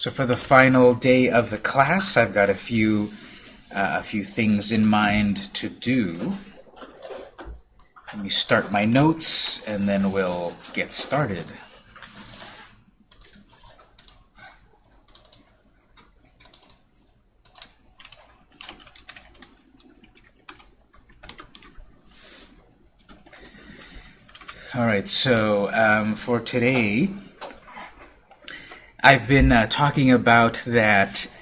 So for the final day of the class, I've got a few uh, a few things in mind to do. Let me start my notes, and then we'll get started. All right, so um, for today, I've been uh, talking about that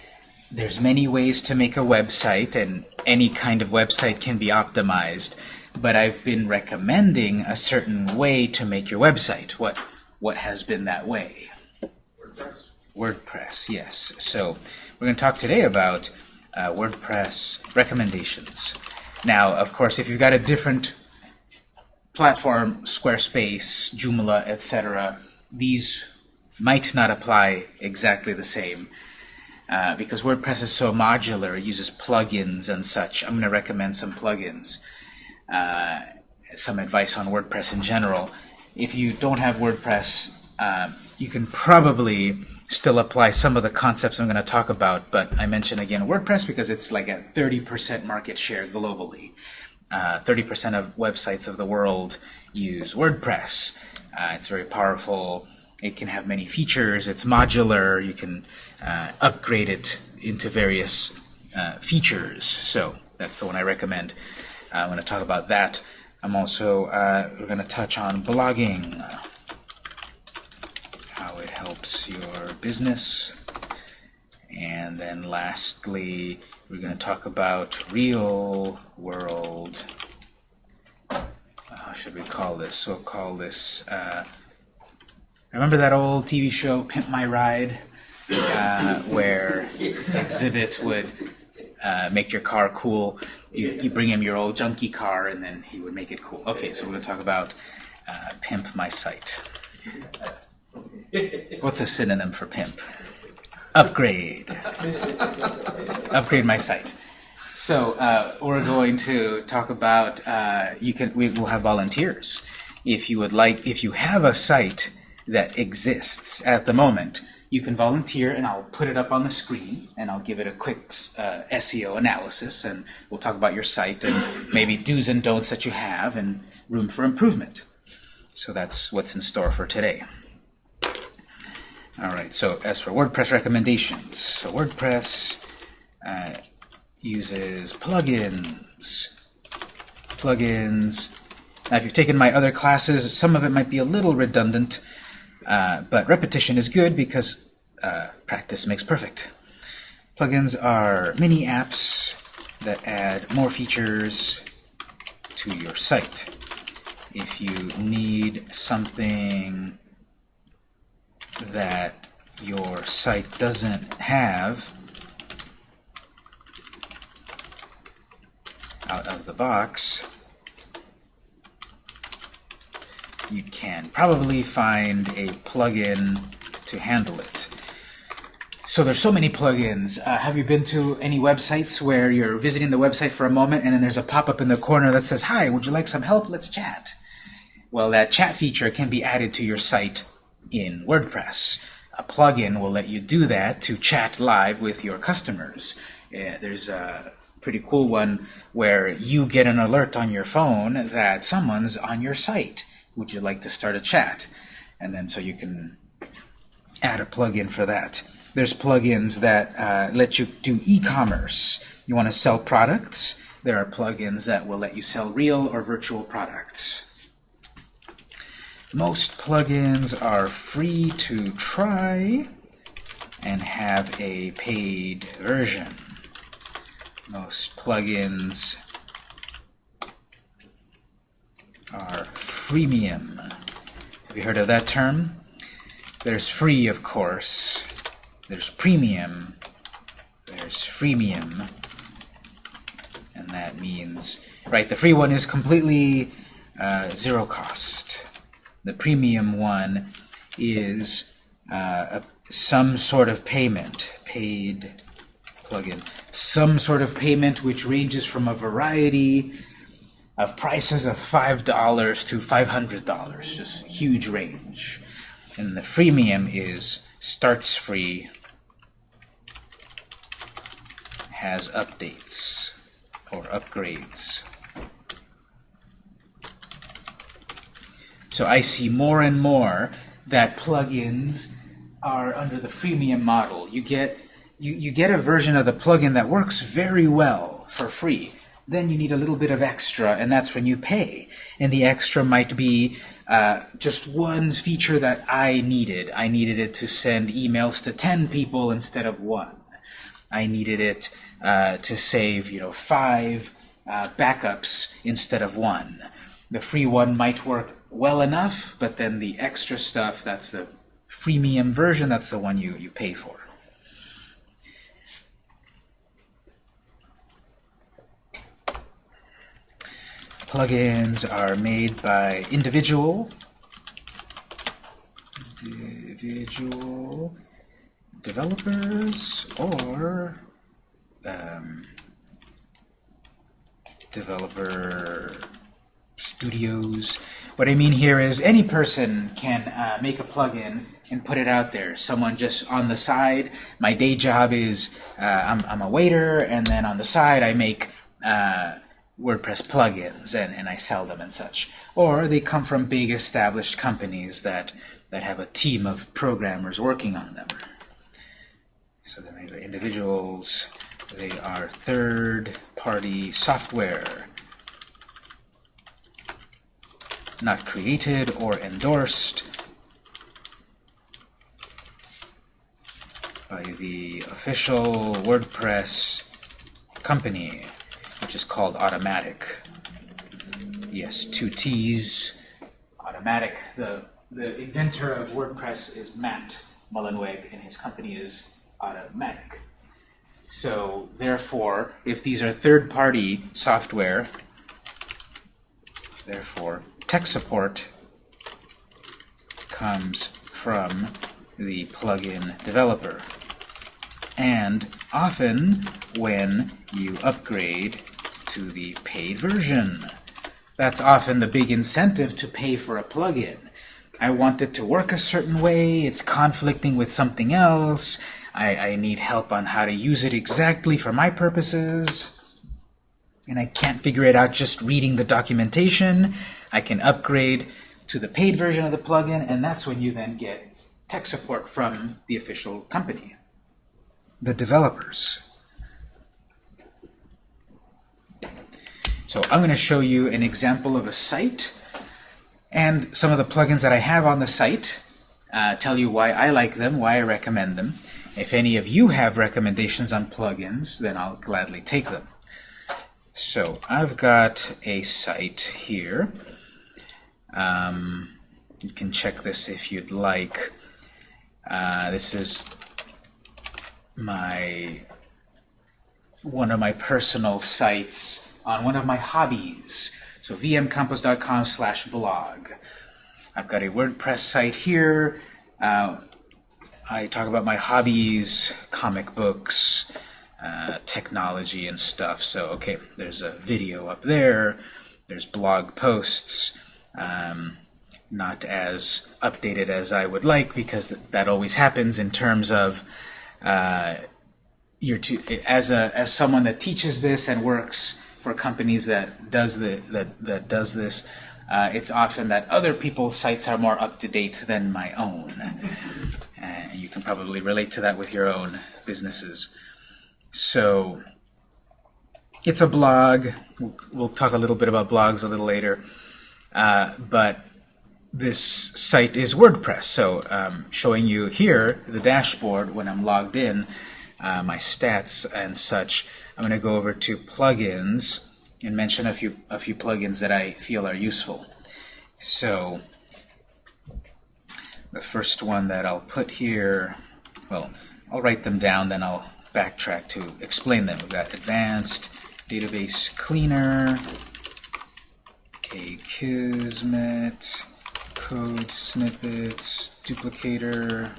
there's many ways to make a website, and any kind of website can be optimized. But I've been recommending a certain way to make your website. What what has been that way? WordPress. WordPress, yes. So we're going to talk today about uh, WordPress recommendations. Now, of course, if you've got a different platform, Squarespace, Joomla, etc., these might not apply exactly the same. Uh, because WordPress is so modular, it uses plugins and such. I'm going to recommend some plugins, uh, some advice on WordPress in general. If you don't have WordPress, uh, you can probably still apply some of the concepts I'm going to talk about, but I mention again WordPress because it's like a 30% market share globally. 30% uh, of websites of the world use WordPress. Uh, it's very powerful. It can have many features. It's modular. You can uh, upgrade it into various uh, features. So that's the one I recommend. Uh, I'm going to talk about that. I'm also uh, we're going to touch on blogging, how it helps your business, and then lastly, we're going to talk about real world. How should we call this? We'll call this. Remember that old TV show, Pimp My Ride, uh, where Xzibit would uh, make your car cool. You, you, bring him your old junky car, and then he would make it cool. Okay, so we're going to talk about uh, Pimp My Site. What's a synonym for pimp? upgrade. upgrade my site. So uh, we're going to talk about, uh, you can, we will have volunteers. If you would like, if you have a site that exists at the moment, you can volunteer and I'll put it up on the screen and I'll give it a quick uh, SEO analysis and we'll talk about your site and maybe do's and don'ts that you have and room for improvement. So that's what's in store for today. All right, so as for WordPress recommendations, so WordPress uh, uses plugins. Plugins. Now, if you've taken my other classes, some of it might be a little redundant, uh, but repetition is good because uh, practice makes perfect. Plugins are mini apps that add more features to your site. If you need something that your site doesn't have out of the box, you can probably find a plugin to handle it. So there's so many plugins. Uh, have you been to any websites where you're visiting the website for a moment and then there's a pop-up in the corner that says, Hi, would you like some help? Let's chat. Well, that chat feature can be added to your site in WordPress. A plugin will let you do that to chat live with your customers. Uh, there's a pretty cool one where you get an alert on your phone that someone's on your site. Would you like to start a chat? And then so you can add a plugin for that. There's plugins that uh, let you do e-commerce. You want to sell products? There are plugins that will let you sell real or virtual products. Most plugins are free to try and have a paid version. Most plugins are freemium. Have you heard of that term? There's free, of course. There's premium. There's freemium. And that means, right, the free one is completely uh, zero cost. The premium one is uh, a, some sort of payment, paid plugin, some sort of payment which ranges from a variety of prices of $5 to $500, just huge range. And the freemium is starts free has updates or upgrades. So I see more and more that plugins are under the freemium model. You get you, you get a version of the plugin that works very well for free. Then you need a little bit of extra, and that's when you pay. And the extra might be uh, just one feature that I needed. I needed it to send emails to 10 people instead of one. I needed it uh, to save, you know, five uh, backups instead of one. The free one might work well enough, but then the extra stuff, that's the freemium version, that's the one you, you pay for. Plugins are made by individual individual developers or um, developer studios. What I mean here is any person can uh, make a plugin and put it out there. Someone just on the side, my day job is uh, I'm, I'm a waiter, and then on the side I make uh, WordPress plugins and, and I sell them and such. Or they come from big established companies that, that have a team of programmers working on them. So they're individuals. They are third-party software not created or endorsed by the official WordPress company which is called Automattic. Yes, two T's. Automattic. The, the inventor of WordPress is Matt Mullenweg, and his company is Automattic. So, therefore, if these are third-party software, therefore, tech support comes from the plugin developer. And often, when you upgrade to the paid version. That's often the big incentive to pay for a plugin. I want it to work a certain way, it's conflicting with something else, I, I need help on how to use it exactly for my purposes, and I can't figure it out just reading the documentation. I can upgrade to the paid version of the plugin, and that's when you then get tech support from the official company, the developers. So I'm going to show you an example of a site and some of the plugins that I have on the site, uh, tell you why I like them, why I recommend them. If any of you have recommendations on plugins, then I'll gladly take them. So I've got a site here. Um, you can check this if you'd like. Uh, this is my one of my personal sites on one of my hobbies. So vmcampos.com slash blog. I've got a WordPress site here. Uh, I talk about my hobbies, comic books, uh, technology and stuff. So, okay, there's a video up there. There's blog posts. Um, not as updated as I would like because that always happens in terms of uh, you're too, as a as someone that teaches this and works for companies that does the that that does this, uh, it's often that other people's sites are more up to date than my own. And you can probably relate to that with your own businesses. So it's a blog. We'll, we'll talk a little bit about blogs a little later. Uh, but this site is WordPress. So um, showing you here the dashboard when I'm logged in, uh, my stats and such. I'm going to go over to plugins and mention a few a few plugins that I feel are useful. So the first one that I'll put here, well, I'll write them down, then I'll backtrack to explain them. We've got Advanced Database Cleaner, Akismet, Code Snippets, Duplicator,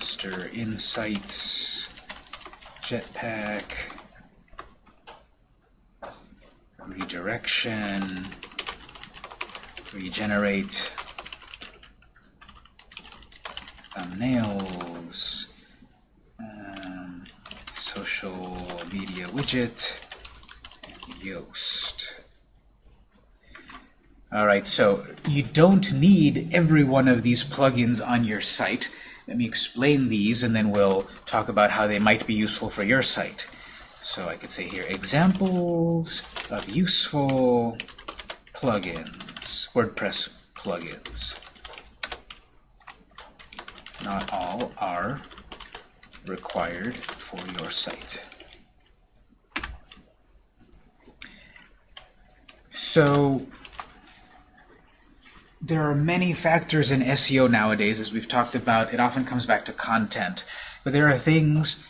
Monster Insights, Jetpack, Redirection, regenerate. Thumbnails, um, social media widget, Yoast. Alright, so you don't need every one of these plugins on your site. Let me explain these and then we'll talk about how they might be useful for your site. So I could say here, examples of useful plugins, WordPress plugins. Not all are required for your site. So there are many factors in SEO nowadays, as we've talked about. It often comes back to content. But there are things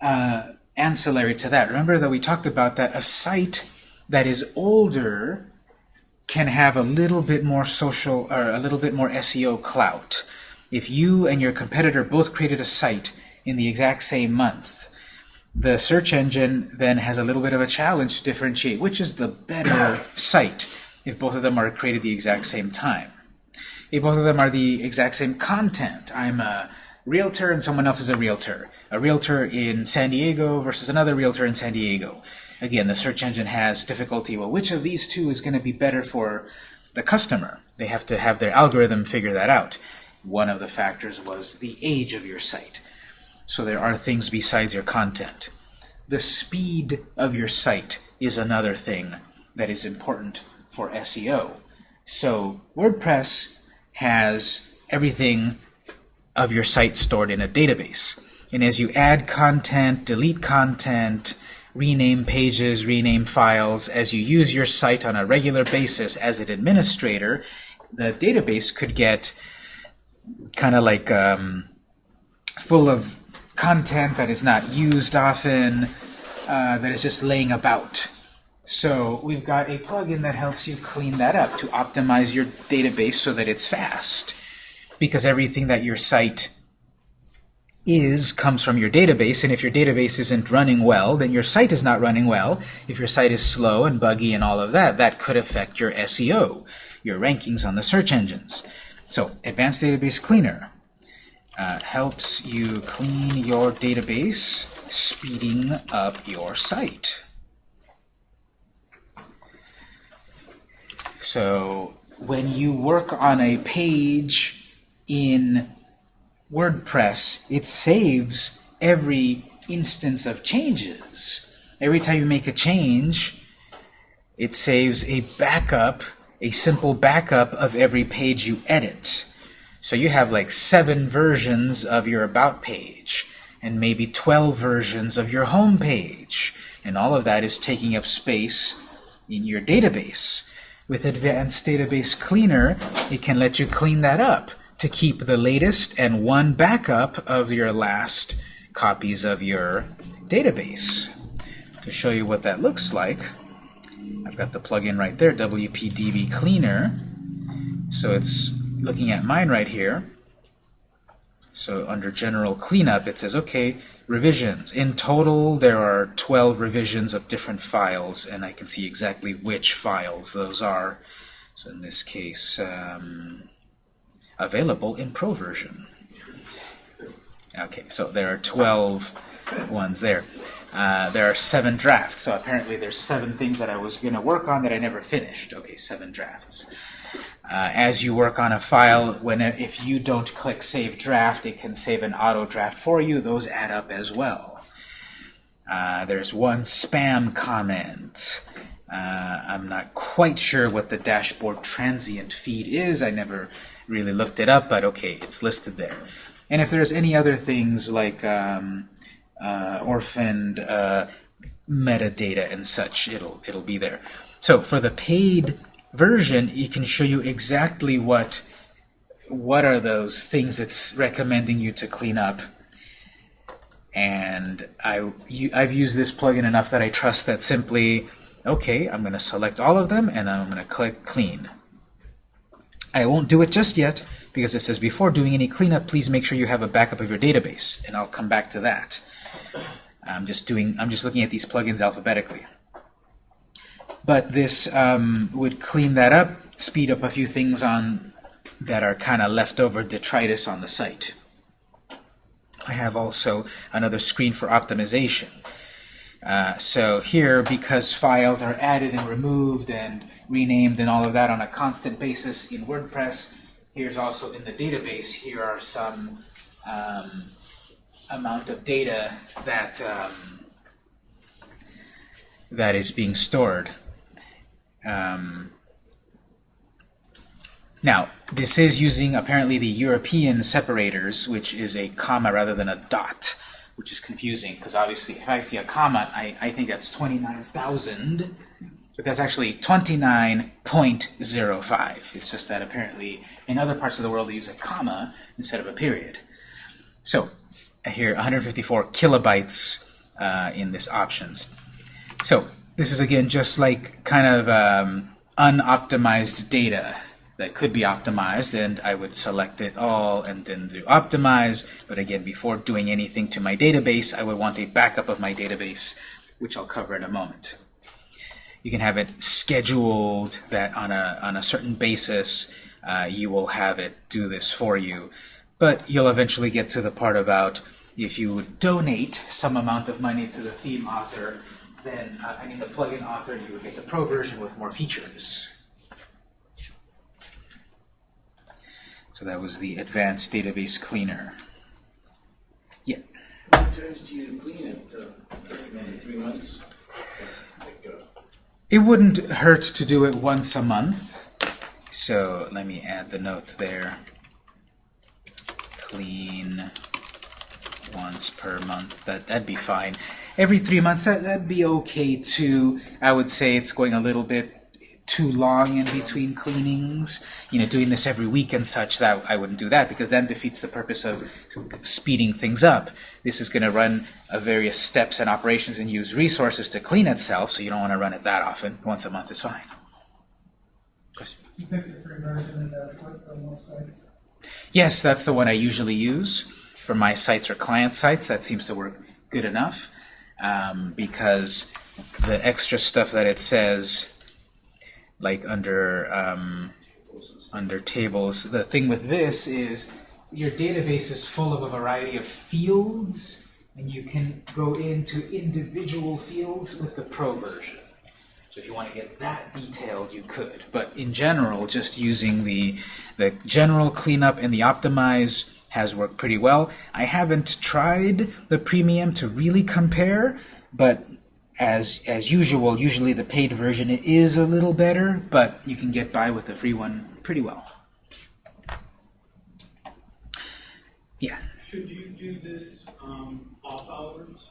uh, ancillary to that. Remember that we talked about that a site that is older can have a little bit more social or a little bit more SEO clout. If you and your competitor both created a site in the exact same month, the search engine then has a little bit of a challenge to differentiate which is the better site if both of them are created the exact same time. If both of them are the exact same content, I'm a realtor and someone else is a realtor. A realtor in San Diego versus another realtor in San Diego. Again, the search engine has difficulty. Well, which of these two is going to be better for the customer? They have to have their algorithm figure that out. One of the factors was the age of your site. So there are things besides your content. The speed of your site is another thing that is important for SEO. So WordPress has everything of your site stored in a database. And as you add content, delete content, rename pages, rename files, as you use your site on a regular basis as an administrator, the database could get kind of like um, full of content that is not used often, uh, that is just laying about. So we've got a plugin that helps you clean that up to optimize your database so that it's fast. Because everything that your site is comes from your database, and if your database isn't running well, then your site is not running well. If your site is slow and buggy and all of that, that could affect your SEO, your rankings on the search engines. So Advanced Database Cleaner uh, helps you clean your database, speeding up your site. So when you work on a page in WordPress, it saves every instance of changes. Every time you make a change, it saves a backup, a simple backup of every page you edit. So you have like seven versions of your About page, and maybe 12 versions of your home page. And all of that is taking up space in your database. With Advanced Database Cleaner, it can let you clean that up to keep the latest and one backup of your last copies of your database. To show you what that looks like, I've got the plugin right there, WPDB Cleaner. So it's looking at mine right here. So under General Cleanup, it says, okay, revisions. In total, there are 12 revisions of different files, and I can see exactly which files those are. So in this case, um, available in Pro version. Okay, so there are 12 ones there. Uh, there are seven drafts, so apparently there's seven things that I was going to work on that I never finished. Okay, seven drafts. Uh, as you work on a file, when if you don't click Save Draft, it can save an auto draft for you. Those add up as well. Uh, there's one spam comment. Uh, I'm not quite sure what the dashboard transient feed is. I never really looked it up, but okay, it's listed there. And if there's any other things like um, uh, orphaned uh, metadata and such, it'll it'll be there. So for the paid version, it can show you exactly what what are those things it's recommending you to clean up. And I, you, I've used this plugin enough that I trust that simply, okay, I'm going to select all of them and I'm going to click Clean. I won't do it just yet because it says before doing any cleanup, please make sure you have a backup of your database, and I'll come back to that. I'm just doing. I'm just looking at these plugins alphabetically but this um, would clean that up speed up a few things on that are kind of leftover detritus on the site. I have also another screen for optimization. Uh, so here, because files are added and removed and renamed and all of that on a constant basis in WordPress, here's also in the database, here are some um, amount of data that um, that is being stored. Um, now, this is using apparently the European separators, which is a comma rather than a dot, which is confusing because obviously if I see a comma, I, I think that's 29,000, but that's actually 29.05. It's just that apparently in other parts of the world they use a comma instead of a period. So here, 154 kilobytes uh, in this options. So this is again just like kind of um, unoptimized data that could be optimized, and I would select it all and then do optimize. But again, before doing anything to my database, I would want a backup of my database, which I'll cover in a moment. You can have it scheduled that on a, on a certain basis, uh, you will have it do this for you. But you'll eventually get to the part about if you donate some amount of money to the theme author, then, uh, I mean the plugin author, you would get the pro version with more features. So that was the Advanced Database Cleaner. Yeah. How many times do you clean it? Uh, three months? Like, uh, It wouldn't hurt to do it once a month. So let me add the note there. Clean once per month. That that'd be fine. Every three months, that that'd be okay too. I would say it's going a little bit too long in between cleanings. You know, doing this every week and such. That I wouldn't do that because then defeats the purpose of speeding things up. This is going to run uh, various steps and operations and use resources to clean itself. So you don't want to run it that often. Once a month is fine. Question. You pick the free version, for for most sites? Yes, that's the one I usually use for my sites or client sites. That seems to work good enough um, because the extra stuff that it says, like under um, under tables, the thing with this is your database is full of a variety of fields, and you can go into individual fields with the Pro version. So if you want to get that detailed, you could. But in general, just using the, the general cleanup and the optimize has worked pretty well. I haven't tried the premium to really compare, but as, as usual, usually the paid version is a little better, but you can get by with the free one pretty well. Yeah. Should you do this um, off hours?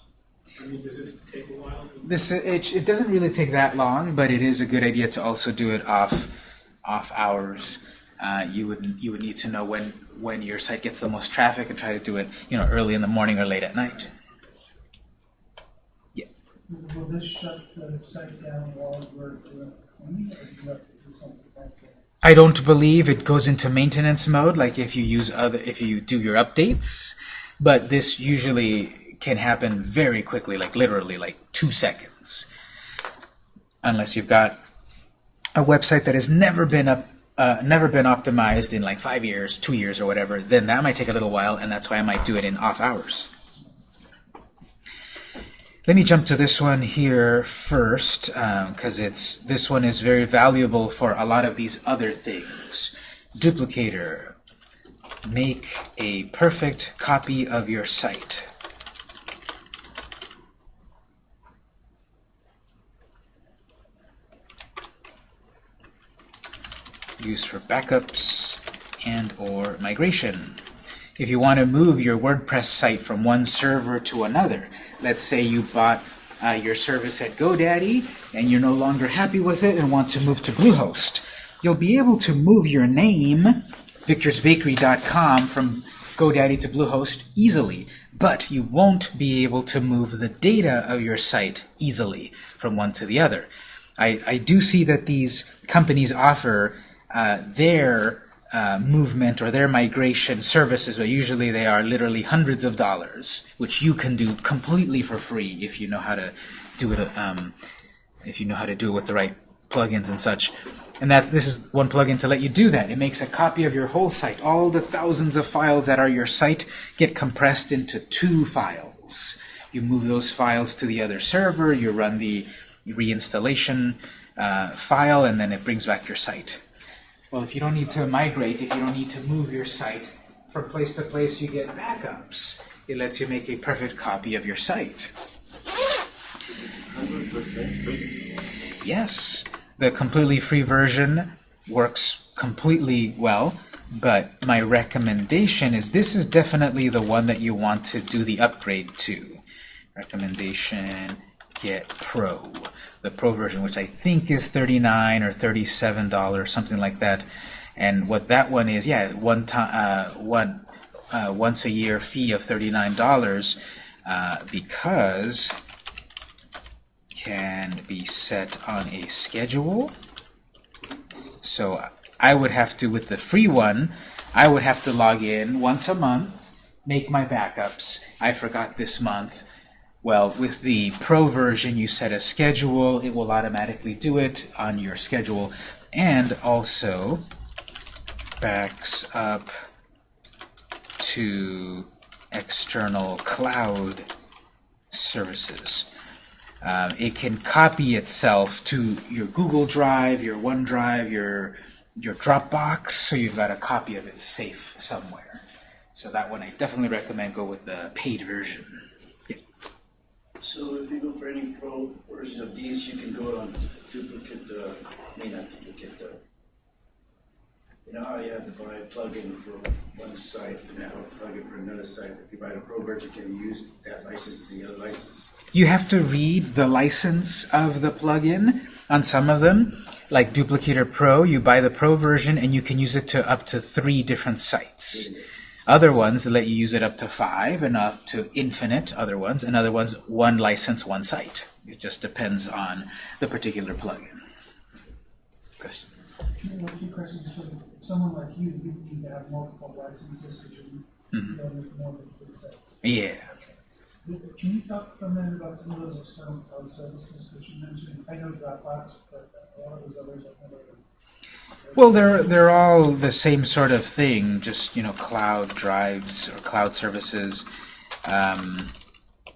I mean, does this take a while? This it, it doesn't really take that long, but it is a good idea to also do it off off hours. Uh, you would you would need to know when when your site gets the most traffic and try to do it you know early in the morning or late at night. Yeah. Will this shut the site down while we're doing cleaning, do you have to do something like that? I don't believe it goes into maintenance mode like if you use other if you do your updates, but this usually can happen very quickly, like literally like two seconds, unless you've got a website that has never been up. Uh, never been optimized in like five years, two years, or whatever, then that might take a little while, and that's why I might do it in off hours. Let me jump to this one here first, because it's this one is very valuable for a lot of these other things. Duplicator. Make a perfect copy of your site. Used for backups and or migration. If you want to move your WordPress site from one server to another, let's say you bought uh, your service at GoDaddy and you're no longer happy with it and want to move to Bluehost, you'll be able to move your name, victorsbakery.com, from GoDaddy to Bluehost easily, but you won't be able to move the data of your site easily from one to the other. I, I do see that these companies offer uh, their uh, movement or their migration services, but usually they are literally hundreds of dollars, which you can do completely for free if you know how to do it. Um, if you know how to do it with the right plugins and such. And that this is one plugin to let you do that. It makes a copy of your whole site. All the thousands of files that are your site get compressed into two files. You move those files to the other server, you run the reinstallation uh, file, and then it brings back your site. Well, if you don't need to migrate, if you don't need to move your site from place to place, you get backups. It lets you make a perfect copy of your site. Hundred percent free. Yes, the completely free version works completely well, but my recommendation is this is definitely the one that you want to do the upgrade to. Recommendation, get Pro. The Pro version, which I think is 39 or $37, something like that. And what that one is, yeah, one time, uh, one uh, once a year fee of $39 uh, because can be set on a schedule. So I would have to, with the free one, I would have to log in once a month, make my backups. I forgot this month. Well, with the pro version, you set a schedule. It will automatically do it on your schedule. And also backs up to external cloud services. Um, it can copy itself to your Google Drive, your OneDrive, your your Dropbox, so you've got a copy of it safe somewhere. So that one I definitely recommend go with the paid version. So if you go for any pro version of these, you can go on duplicate, uh, I mean not duplicate, uh, you know how you had to buy a plugin for one site and now a plugin for another site? If you buy the pro version, you can you use that license to the other license? You have to read the license of the plugin on some of them, like Duplicator Pro. You buy the Pro version and you can use it to up to three different sites. Other ones let you use it up to five and up to infinite, other ones, and other ones one license, one site. It just depends on the particular plugin. Question? You know, a few questions, so someone like you, you need to have multiple licenses because you're dealing mm-hmm. more than three sites. Yeah. Can you talk for a minute about some of those external cloud services, which you mentioned, I know Dropbox, but a lot of those others I've never heard. Well, they're they're all the same sort of thing, just you know, cloud drives or cloud services, um,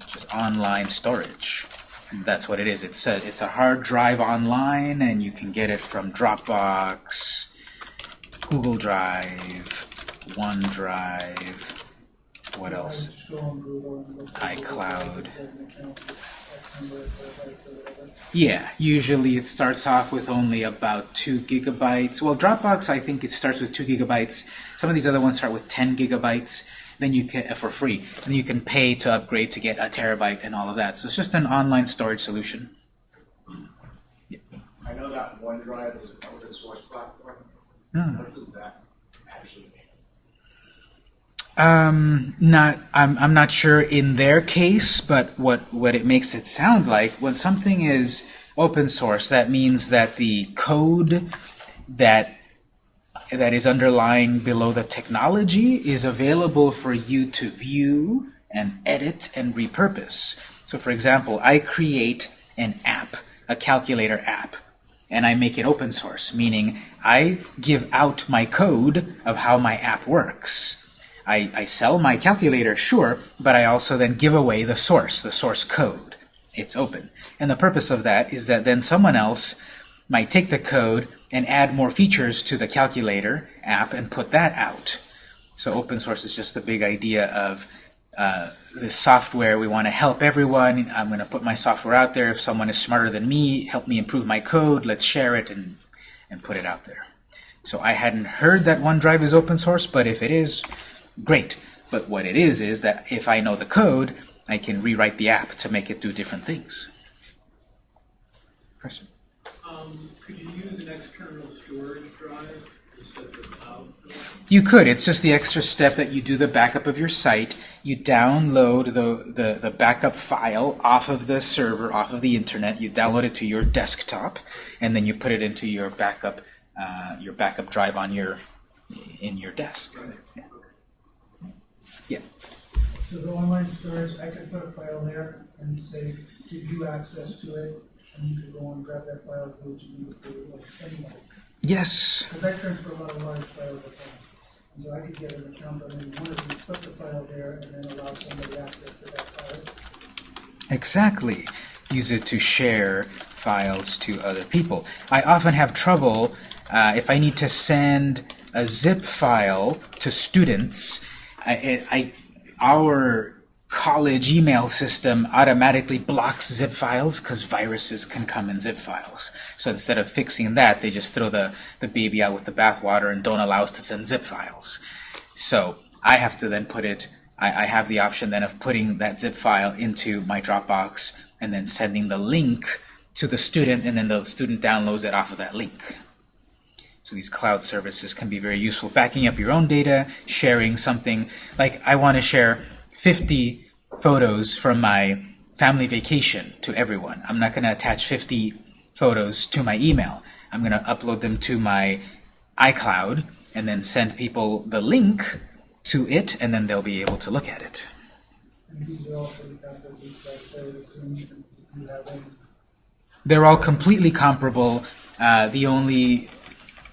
just online storage. That's what it is. It's a it's a hard drive online, and you can get it from Dropbox, Google Drive, OneDrive. What else? just go on Google and look for iCloud. Google, get an account with X number of terabytes or whatever. Yeah, usually it starts off with only about 2 gigabytes. Well, Dropbox, I think it starts with 2 gigabytes. Some of these other ones start with 10 gigabytes. Then you can, uh, for free. Then you can pay to upgrade to get a terabyte and all of that. So it's just an online storage solution. I know that OneDrive is an open source platform. What does that? Um, not, I'm, I'm not sure in their case, but what, what it makes it sound like, when something is open source, that means that the code that that is underlying below the technology is available for you to view and edit and repurpose. So for example, I create an app, a calculator app, and I make it open source, meaning I give out my code of how my app works. I, I sell my calculator, sure, but I also then give away the source, the source code. It's open. And the purpose of that is that then someone else might take the code and add more features to the calculator app and put that out. So open source is just the big idea of uh, the software. We want to help everyone. I'm going to put my software out there. If someone is smarter than me, help me improve my code. Let's share it and, and put it out there. So I hadn't heard that OneDrive is open source, but if it is, great. But what it is is that if I know the code, I can rewrite the app to make it do different things. Question? Um, could you use an external storage drive instead of the cloud? You could. It's just the extra step that you do the backup of your site. You download the, the, the backup file off of the server, off of the internet. You download it to your desktop, and then you put it into your backup uh, your backup drive on your in your desk. Yeah. Yeah. So the online storage, I could put a file there and say, give you access to it, and you could go and grab that file, go to you like. Yes. Because I transfer a lot of large files at. And so I could get an account on any one of these, put the file there, and then allow somebody access to that file. Exactly. Use it to share files to other people. I often have trouble uh, if I need to send a zip file to students. I, I, our college email system automatically blocks zip files because viruses can come in zip files. So instead of fixing that, they just throw the, the baby out with the bathwater and don't allow us to send zip files. So I have to then put it, I, I have the option then of putting that zip file into my Dropbox and then sending the link to the student and then the student downloads it off of that link. So these cloud services can be very useful. Backing up your own data, sharing something, like I want to share 50 photos from my family vacation to everyone. I'm not going to attach 50 photos to my email. I'm going to upload them to my iCloud and then send people the link to it and then they'll be able to look at it. They're all completely comparable. Uh, the only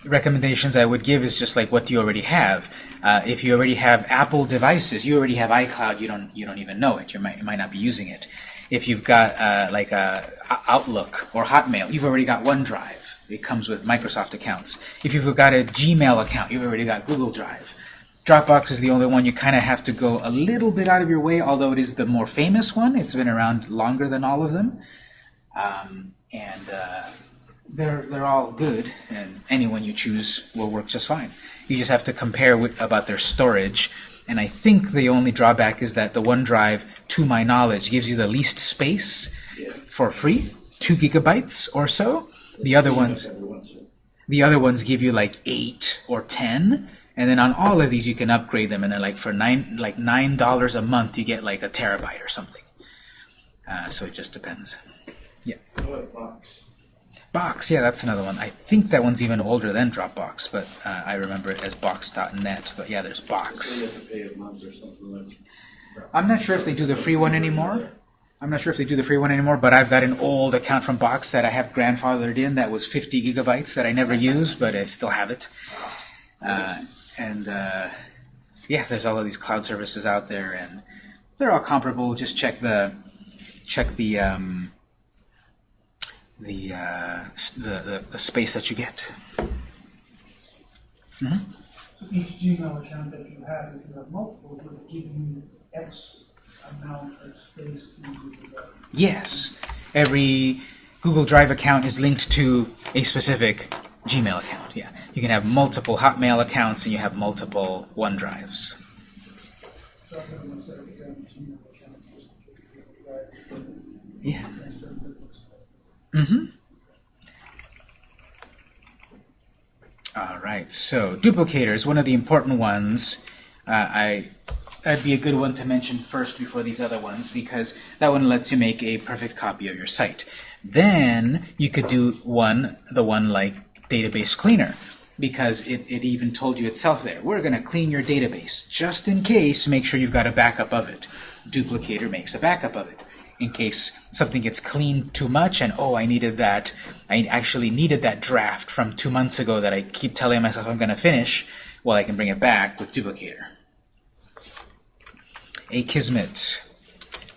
recommendations I would give is just like what do you already have. Uh, if you already have Apple devices, you already have iCloud. You don't you don't even know it. You might you might not be using it. If you've got uh, like a Outlook or Hotmail, you've already got OneDrive. It comes with Microsoft accounts. If you've got a Gmail account, you've already got Google Drive. Dropbox is the only one you kind of have to go a little bit out of your way, although it is the more famous one. It's been around longer than all of them. Um, and uh, they're they're all good, and any one you choose will work just fine. You just have to compare with, about their storage, and I think the only drawback is that the OneDrive, to my knowledge, gives you the least space Yeah. for free, two gigabytes or so. The other ones, Every once in a the other ones give you like eight or ten, and then on all of these you can upgrade them, and then like for nine like nine dollars a month you get like a terabyte or something. Uh, so it just depends. About box? Yeah, that's another one. I think that one's even older than Dropbox, but uh, I remember it as Box.net. But yeah, there's Box. you have to pay a month or something like. I'm not sure if they do the free one anymore. I'm not sure if they do the free one anymore, but I've got an old account from Box that I have grandfathered in that was 50 gigabytes that I never used, but I still have it. Uh, and uh, yeah, there's all of these cloud services out there, and they're all comparable. Just check the check the um, the, uh, the the the space that you get. So each Gmail account that you have, if you have multiples, would give you X amount of space to use the Yes, every Google Drive account is linked to a specific Gmail account. Yeah, you can have multiple Hotmail accounts and you have multiple OneDrives. So I'm gonna set up a Gmail account just to keep it right, Yeah. Mm-hmm. All right. So duplicators, one of the important ones. Uh, I that'd be a good one to mention first before these other ones because that one lets you make a perfect copy of your site. Then you could do one, the one like database cleaner, because it, it even told you itself there. We're going to clean your database just in case. Make sure you've got a backup of it. Duplicator makes a backup of it in case something gets cleaned too much and oh I needed that I actually needed that draft from two months ago that I keep telling myself I'm going to finish well I can bring it back with duplicator Akismet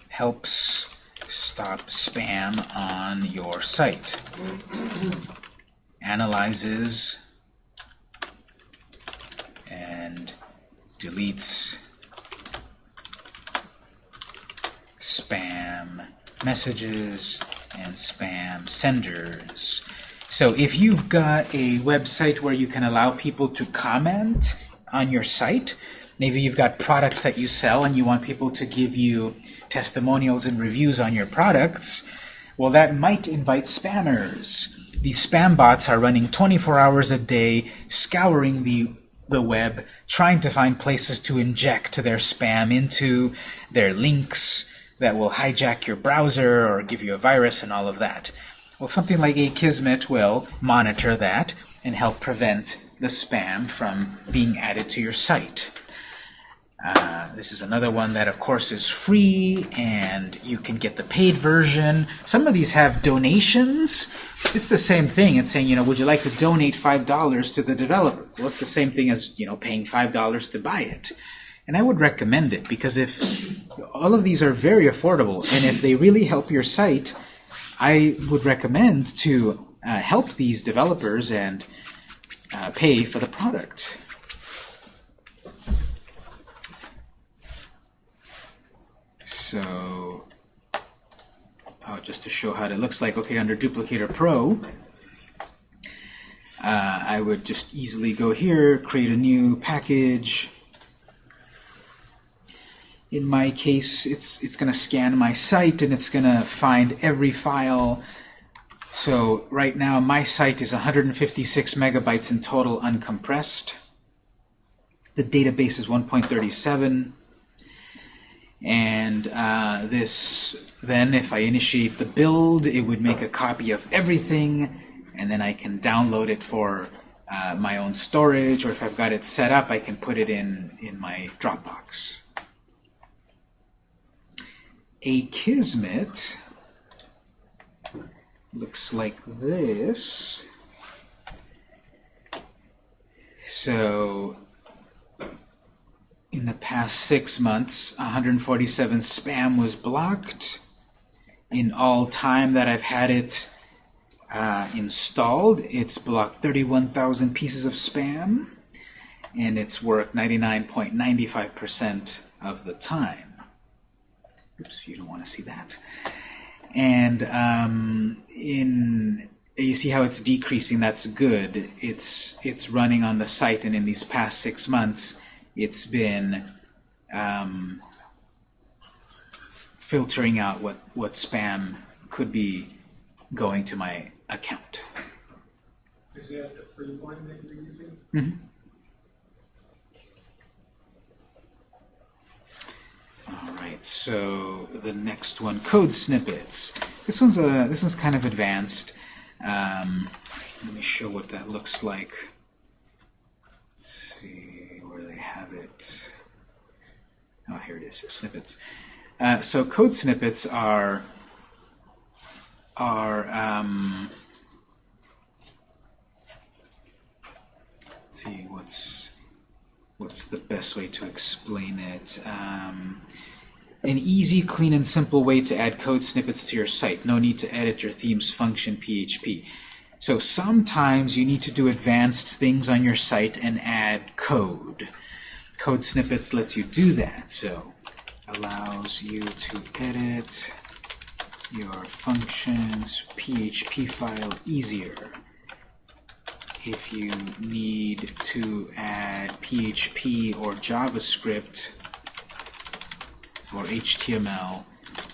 helps stop spam on your site. Analyzes and deletes spam messages and spam senders. So if you've got a website where you can allow people to comment on your site, maybe you've got products that you sell and you want people to give you testimonials and reviews on your products, well that might invite spammers. These spam bots are running 24 hours a day, scouring the the web, trying to find places to inject their spam into, their links that will hijack your browser or give you a virus and all of that. Well, something like Akismet will monitor that and help prevent the spam from being added to your site. Uh, this is another one that, of course, is free, and you can get the paid version. Some of these have donations. It's the same thing. It's saying, you know, would you like to donate $5 to the developer? Well, it's the same thing as, you know, paying $5 to buy it. And I would recommend it, because if all of these are very affordable, and if they really help your site, I would recommend to uh, help these developers and uh, pay for the product. So, oh, just to show how it looks like, okay, under Duplicator Pro, uh, I would just easily go here, create a new package. In my case, it's it's going to scan my site and it's going to find every file. So right now, my site is 156 megabytes in total uncompressed. The database is 1.37. And uh, this, then if I initiate the build, it would make a copy of everything, and then I can download it for uh, my own storage, or if I've got it set up, I can put it in, in my Dropbox. Akismet looks like this. So in the past six months, 147 spam was blocked. In all time that I've had it uh, installed, it's blocked 31,000 pieces of spam, and it's worked 99.95% of the time. Oops, you don't want to see that. And um, in you see how it's decreasing. That's good. It's it's running on the site, and in these past six months, it's been um, filtering out what, what spam could be going to my account. Is that the free one that you're using? All right, so the next one, code snippets. This one's a this one's kind of advanced. Um, let me show what that looks like. Let's see where they have it. Oh, here it is, snippets. Uh, so code snippets are are um, let's see what's what's the best way to explain it. Um, an easy, clean, and simple way to add code snippets to your site. No need to edit your theme's function PHP. So sometimes you need to do advanced things on your site and add code. Code snippets lets you do that. So allows you to edit your functions PHP file easier. If you need to add PHP or JavaScript or HTML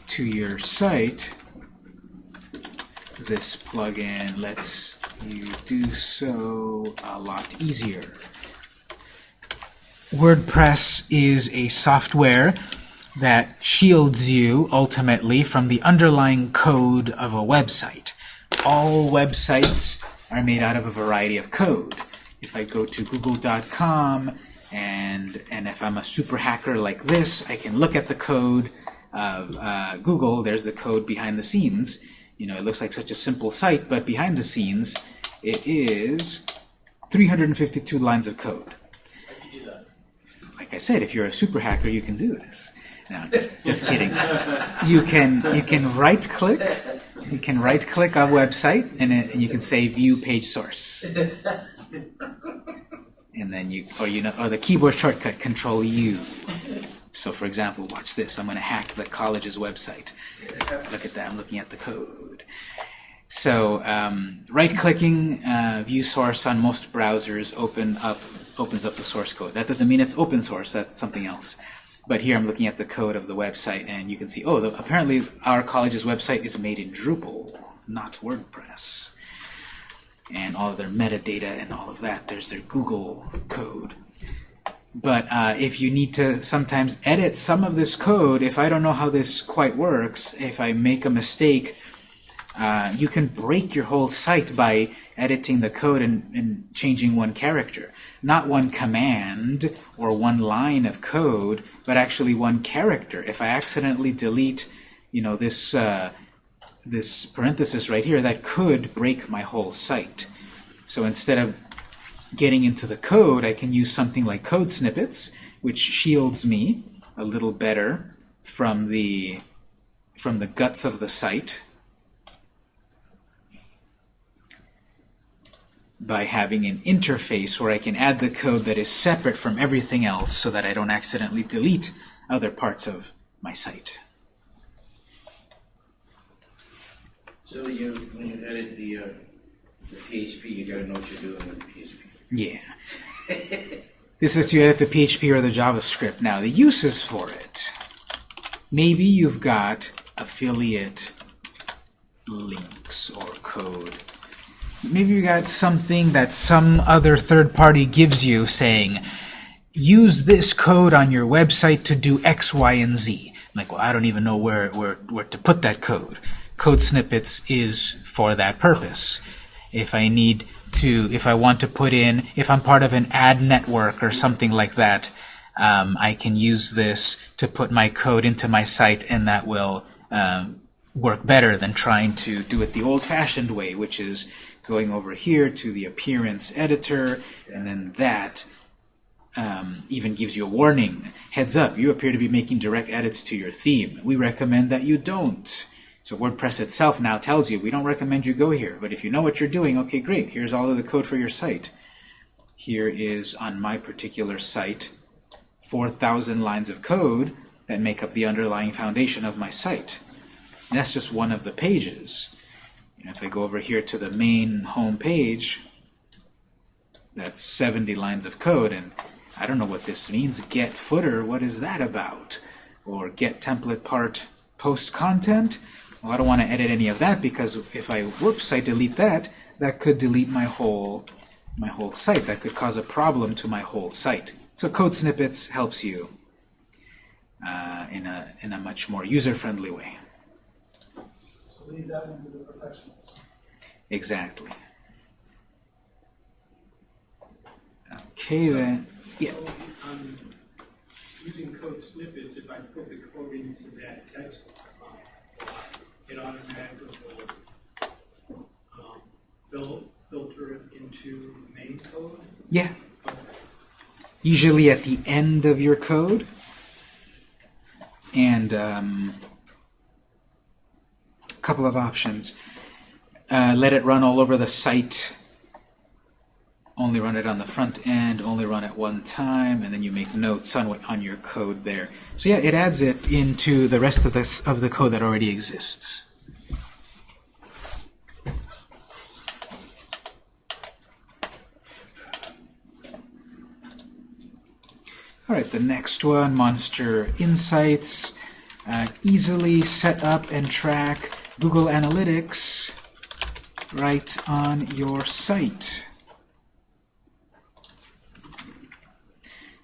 to your site, this plugin lets you do so a lot easier. WordPress is a software that shields you ultimately from the underlying code of a website. All websites are made out of a variety of code. If I go to google.com and and if I'm a super hacker like this, I can look at the code of uh, Google. There's the code behind the scenes. You know, it looks like such a simple site, but behind the scenes, it is 352 lines of code. Like I said, if you're a super hacker, you can do this. No, just just kidding. You can you can right click. You can right click a website, and, it, you can say View Page Source. And then you or you know or the keyboard shortcut control U. So for example watch this. I'm going to hack the college's website. Look at that. I'm looking at the code. So um, right-clicking uh, view source on most browsers open up opens up the source code. That doesn't mean it's open source. That's something else but here I'm looking at the code of the website and you can see oh the, apparently our college's website is made in Drupal not WordPress and all their metadata and all of that. There's their Google code. But uh, if you need to sometimes edit some of this code, if I don't know how this quite works, if I make a mistake, uh, you can break your whole site by editing the code and, and changing one character. Not one command or one line of code, but actually one character. If I accidentally delete, you know, this uh, this parenthesis right here, that could break my whole site. So instead of getting into the code, I can use something like code snippets, which shields me a little better from the from the guts of the site by having an interface where I can add the code that is separate from everything else so that I don't accidentally delete other parts of my site. So you, when you edit the, uh, the PHP, you gotta know what you're doing with PHP. Yeah. this lets you edit the PHP or the JavaScript. Now, the uses for it. Maybe you've got affiliate links or code. Maybe you got something that some other third party gives you saying, use this code on your website to do X, Y, and Z. Like, well, I don't even know where, where, where to put that code. Code snippets is for that purpose. If I need to, if I want to put in, if I'm part of an ad network or something like that, um, I can use this to put my code into my site and that will um, work better than trying to do it the old-fashioned way, which is going over here to the appearance editor, and then that um, even gives you a warning. Heads up, you appear to be making direct edits to your theme. We recommend that you don't. So WordPress itself now tells you, we don't recommend you go here, but if you know what you're doing, okay, great, here's all of the code for your site. Here is, on my particular site, 4,000 lines of code that make up the underlying foundation of my site. And that's just one of the pages. And if I go over here to the main home page, that's 70 lines of code, and I don't know what this means. Get footer, what is that about? Or get template part post content? Well, I don't want to edit any of that because if I, whoops, I delete that, that could delete my whole, my whole site. That could cause a problem to my whole site. So code snippets helps you uh, in, a, in a much more user-friendly way. Leave that one to the professionals. Exactly. Okay then. Yeah. So, um, using code snippets, if I put the code into that text box, it automatically will, um, fil- filter it into the main code. Yeah. Okay. Usually at the end of your code. And um, couple of options. Uh, let it run all over the site. Only run it on the front end, only run it one time, and then you make notes on what on your code there. So yeah, it adds it into the rest of this of the code that already exists. All right, the next one, Monster Insights. Uh, easily set up and track Google Analytics right on your site.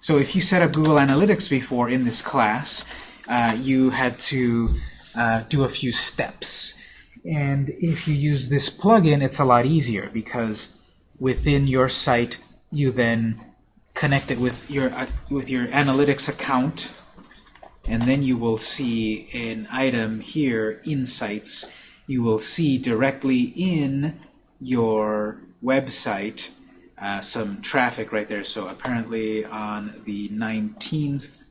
So if you set up Google Analytics before in this class, uh, you had to uh, do a few steps. And if you use this plugin, it's a lot easier because within your site, you then connect it with your uh, with your analytics account, and then you will see an item here, Insights. You will see directly in your website uh, some traffic right there. So apparently on the 19th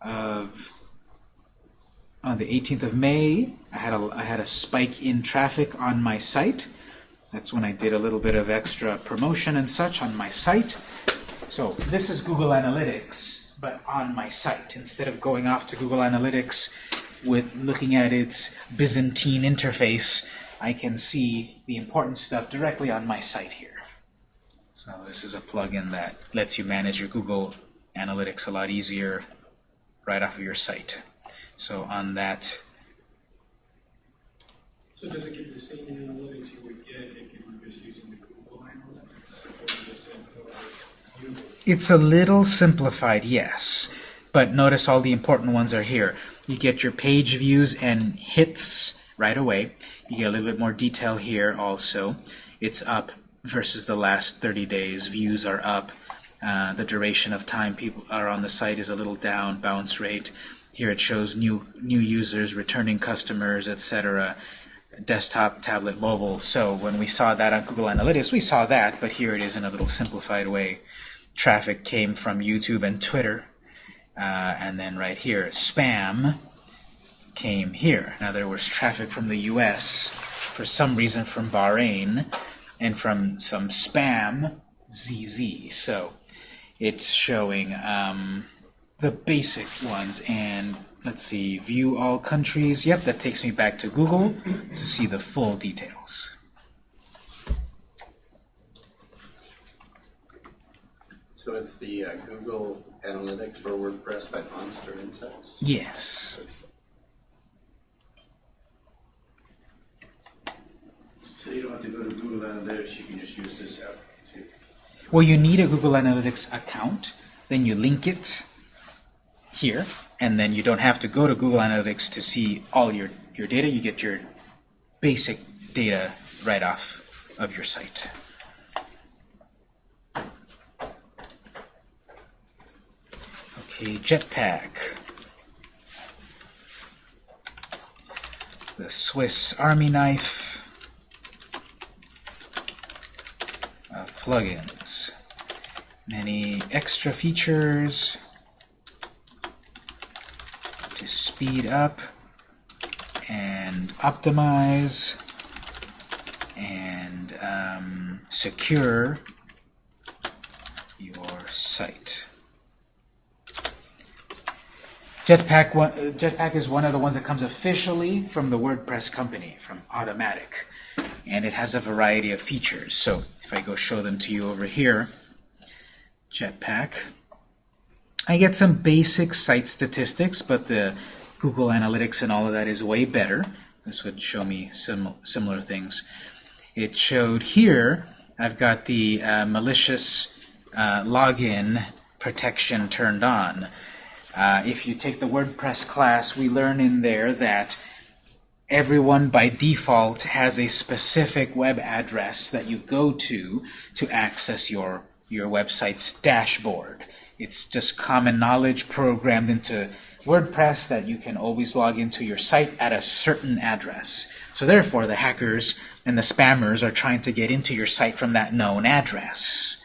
of on the 18th of May, I had a I had a spike in traffic on my site. That's when I did a little bit of extra promotion and such on my site. So this is Google Analytics, but on my site. Instead of going off to Google Analytics with looking at its Byzantine interface, I can see the important stuff directly on my site here. So this is a plugin that lets you manage your Google Analytics a lot easier right off of your site. So on that, So does it give the same analytics you would get if you were just using the Google Analytics? Or does it, or you, it's a little simplified, yes. But notice all the important ones are here. You get your page views and hits right away. You get a little bit more detail here also. It's up versus the last 30 days. Views are up. Uh, the duration of time people are on the site is a little down. Bounce rate. Here it shows new new users, returning customers, etc. Desktop, tablet, mobile. So when we saw that on Google Analytics, we saw that, but here it is in a little simplified way. Traffic came from YouTube and Twitter. Uh, and then right here, spam came here. Now there was traffic from the US, for some reason from Bahrain, and from some spam, ZZ. So it's showing um, the basic ones. And let's see, view all countries. Yep, that takes me back to Google to see the full details. So it's the uh, Google Analytics for WordPress by Monster Insights? Yes. So you don't have to go to Google Analytics, you can just use this app. too. Well, you need a Google Analytics account, then you link it here, and then you don't have to go to Google Analytics to see all your, your data. You get your basic data right off of your site. Okay, Jetpack. The Swiss Army knife. of plugins. Many extra features to speed up and optimize and um, secure your site. Jetpack, one, Jetpack is one of the ones that comes officially from the WordPress company, from Automattic. And it has a variety of features. So if I go show them to you over here, Jetpack, I get some basic site statistics, but the Google Analytics and all of that is way better. This would show me sim similar things. It showed here, I've got the uh, malicious uh, login protection turned on. Uh, if you take the WordPress class, we learn in there that everyone by default has a specific web address that you go to to access your, your website's dashboard. It's just common knowledge programmed into WordPress that you can always log into your site at a certain address. So therefore, the hackers and the spammers are trying to get into your site from that known address.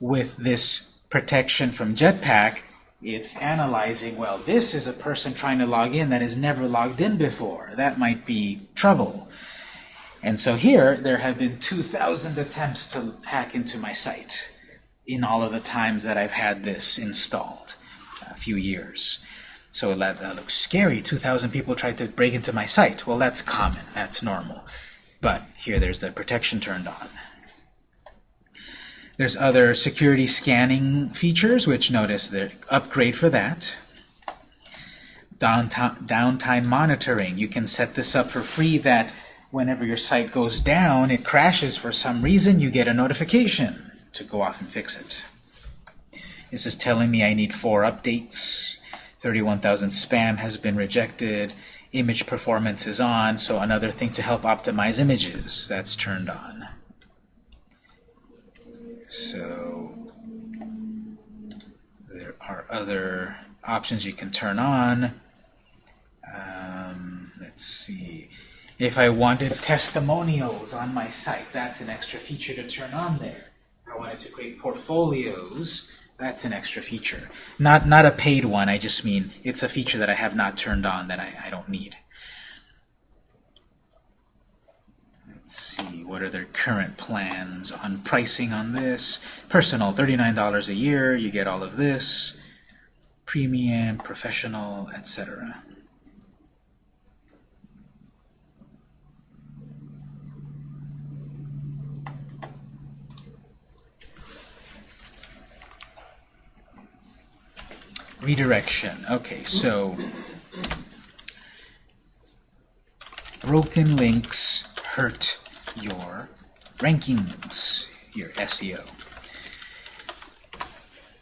With this protection from Jetpack, it's analyzing, well, this is a person trying to log in that has never logged in before. That might be trouble. And so here, there have been 2,000 attempts to hack into my site in all of the times that I've had this installed, a few years. So that, that uh, looks scary. 2,000 people tried to break into my site. Well, that's common. That's normal. But here, there's the protection turned on. There's other security scanning features, which notice the upgrade for that. Downtime, downtime monitoring. You can set this up for free that whenever your site goes down, it crashes for some reason, you get a notification to go off and fix it. This is telling me I need four updates. 31,000 spam has been rejected. Image performance is on, so another thing to help optimize images, that's turned on. So there are other options you can turn on. Um, let's see. If I wanted testimonials on my site, that's an extra feature to turn on there. I wanted to create portfolios, that's an extra feature. Not, not a paid one, I just mean it's a feature that I have not turned on that I, I don't need. Let's see, what are their current plans on pricing on this? Personal, $39 a year, you get all of this. Premium, professional, etc. Redirection. Okay, so broken links hurt your rankings, your SEO.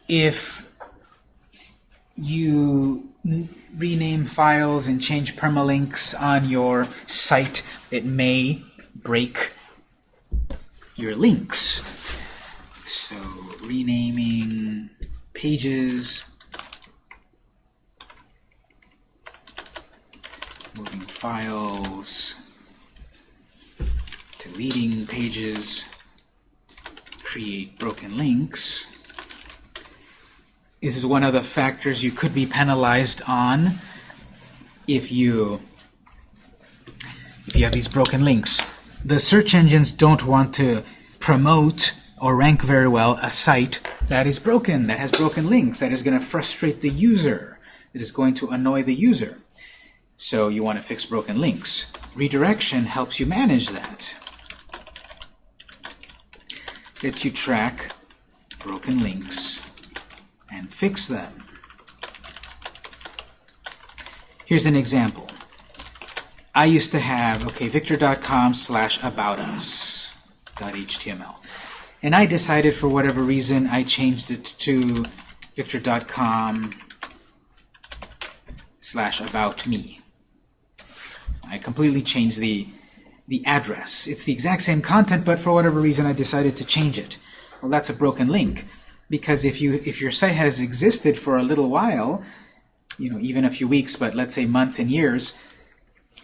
If you rename files and change permalinks on your site, it may break your links. So renaming pages, moving files, deleting pages, create broken links. This is one of the factors you could be penalized on if you if you have these broken links. The search engines don't want to promote or rank very well a site that is broken, that has broken links, that is going to frustrate the user, that is going to annoy the user. So you want to fix broken links. Redirection helps you manage that. Lets you track broken links and fix them. Here's an example. I used to have, okay, victor.com slash about us .html. And I decided for whatever reason I changed it to victor.com slash about me. I completely changed the the address. It's the exact same content, but for whatever reason I decided to change it. Well, that's a broken link because if you if your site has existed for a little while, you know, even a few weeks, but let's say months and years,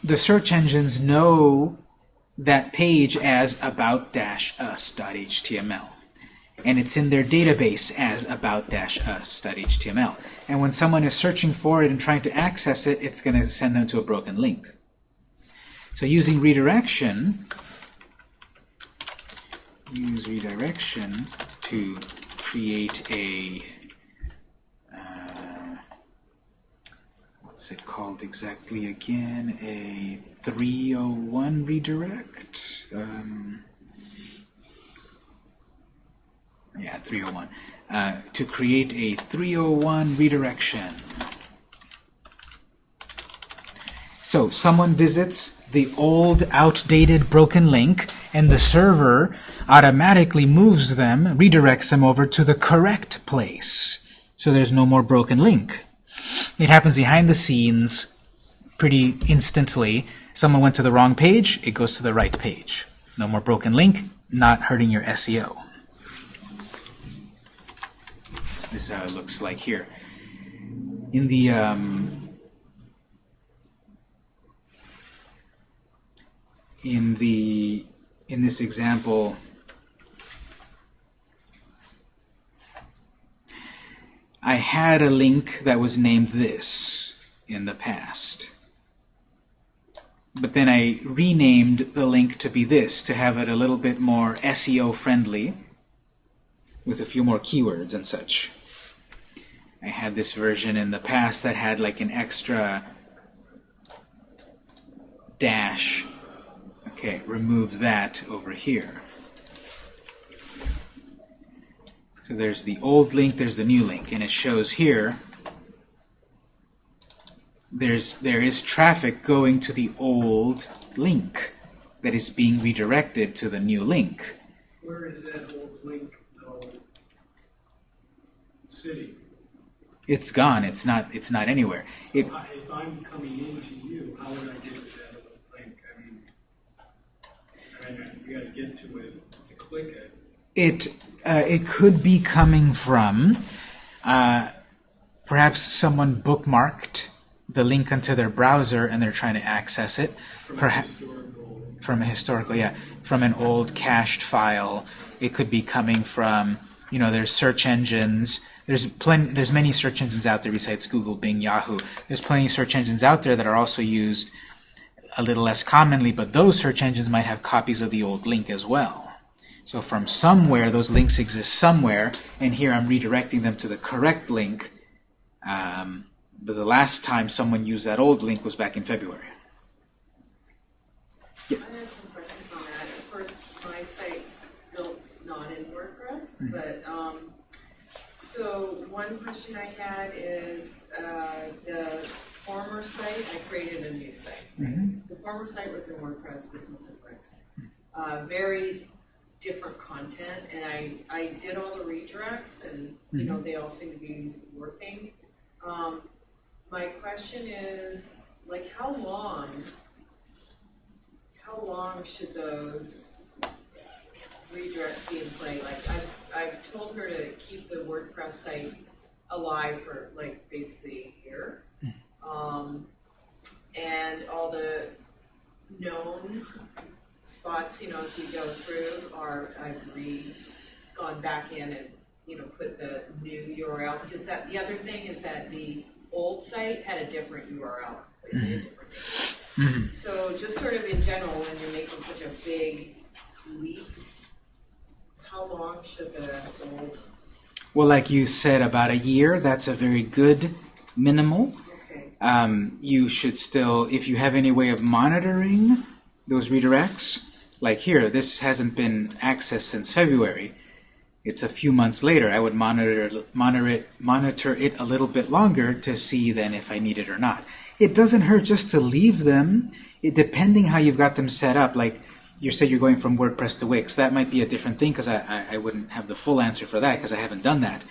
the search engines know that page as about-us.html. And it's in their database as about-us.html. And when someone is searching for it and trying to access it, it's going to send them to a broken link. So using redirection, use redirection to create a uh, what's it called exactly again? A 301 redirect? Um, yeah, 301. Uh, to create a 301 redirection. So someone visits the old, outdated, broken link, and the server automatically moves them, redirects them over to the correct place. So there's no more broken link. It happens behind the scenes pretty instantly. Someone went to the wrong page, it goes to the right page. No more broken link, not hurting your SEO. So this is how it looks like here. In the um, in the in this example I had a link that was named this in the past. But then I renamed the link to be this to have it a little bit more SEO friendly with a few more keywords and such. I had this version in the past that had like an extra dash Okay, remove that over here. So there's the old link, there's the new link, and it shows here there's there is traffic going to the old link that is being redirected to the new link. Where is that old link, though, City. It's gone. It's not. It's not anywhere. It If I'm coming into you, how would I get to that old link? I mean, I mean, you gotta get to it uh, it could be coming from uh, perhaps someone bookmarked the link onto their browser and they're trying to access it. from Perhaps from a historical, yeah, from an old cached file. It could be coming from, you know, there's search engines. There's plenty. There's many search engines out there besides Google, Bing, Yahoo. There's plenty of search engines out there that are also used a little less commonly, but those search engines might have copies of the old link as well. So from somewhere, those links exist somewhere, and here I'm redirecting them to the correct link. Um, but the last time someone used that old link was back in February. Yeah. I have some questions on that. Of course, my site's built not in WordPress, but, um, so one question I had is, uh, the former site, I created a new site. The former site was in WordPress, this one's in Wix. Uh, very different content, and I, I did all the redirects, and, you know, they all seem to be working. Um, my question is, like, how long, how long should those redirects be in play? Like, I've, I've told her to keep the WordPress site alive for like basically a year. Um, and all the known spots, you know, as we go through are, I've re, gone back in and, you know, put the new URL, because that, the other thing is that the old site had a different URL, like a different name. So just sort of in general, when you're making such a big leap, how long should the old, Well, like you said, about a year, that's a very good minimal. okay, Um, you should still, if you have any way of monitoring those redirects, like here, this hasn't been accessed since February. It's a few months later. I would monitor monitor it monitor it a little bit longer to see then if I need it or not. It doesn't hurt just to leave them, it, depending how you've got them set up. Like you said, you're going from WordPress to Wix. That might be a different thing because I, I, I wouldn't have the full answer for that because I haven't done that.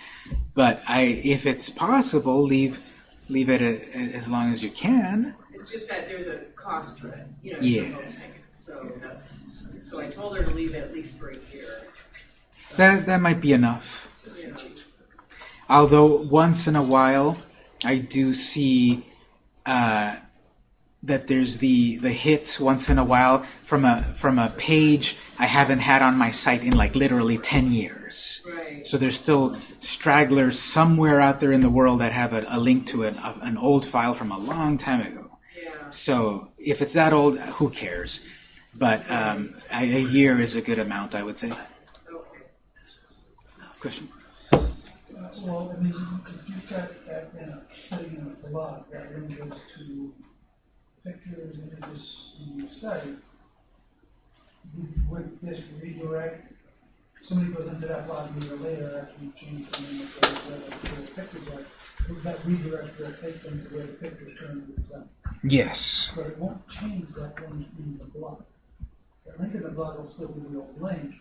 But I, if it's possible, leave leave it a, as long as you can. It's just that there's a cost to it, you know, Yeah. for hosting it, so that's, so I told her to leave it at least for a year. That that might be enough. know. Although once in a while, I do see uh, that there's the the hit once in a while from a from a page I haven't had on my site in like literally ten years. Right, So there's still stragglers somewhere out there in the world that have a, a link to an, of an old file from a long time ago. So if it's that old, who cares? But um, a, year is a good amount, I would say. Question? Well, I mean, you've got that in a, setting in a blog, that link goes to pictures, images on your site. Would- this redirect, somebody goes into that blog a year later after you change the name of the, pictures are, would that redirect will take them to where the pictures currently present? Yes. But it won't change that link in the blog. The link in the blog will still be the old link,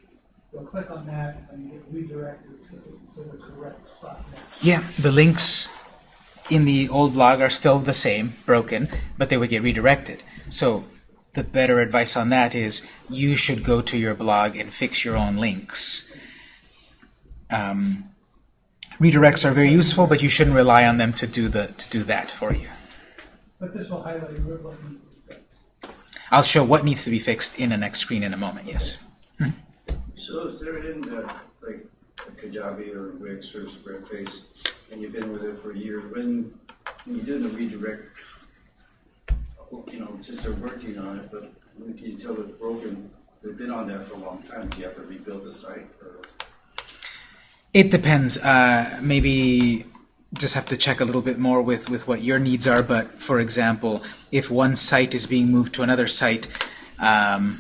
they'll click on that and get redirected to, the- to the correct spot. Yeah, the links in the old blog are still the same, broken, but they would get redirected. So the better advice on that is you should go to your blog and fix your own links. Um, redirects are very useful, but you shouldn't rely on them to do the to do that for you. But this will highlight what needs to be fixed. I'll show what needs to be fixed in the next screen in a moment. Yes. So if they're in uh, like a Kajabi or Wix or Squarespace, and you've been with it for a year, when, when you do the redirect, you know, since they're working on it, but when can you tell it's broken? They've been on that for a long time, do you have to rebuild the site, or? It depends. Uh, maybe just have to check a little bit more with, with what your needs are. But for example, if one site is being moved to another site, um,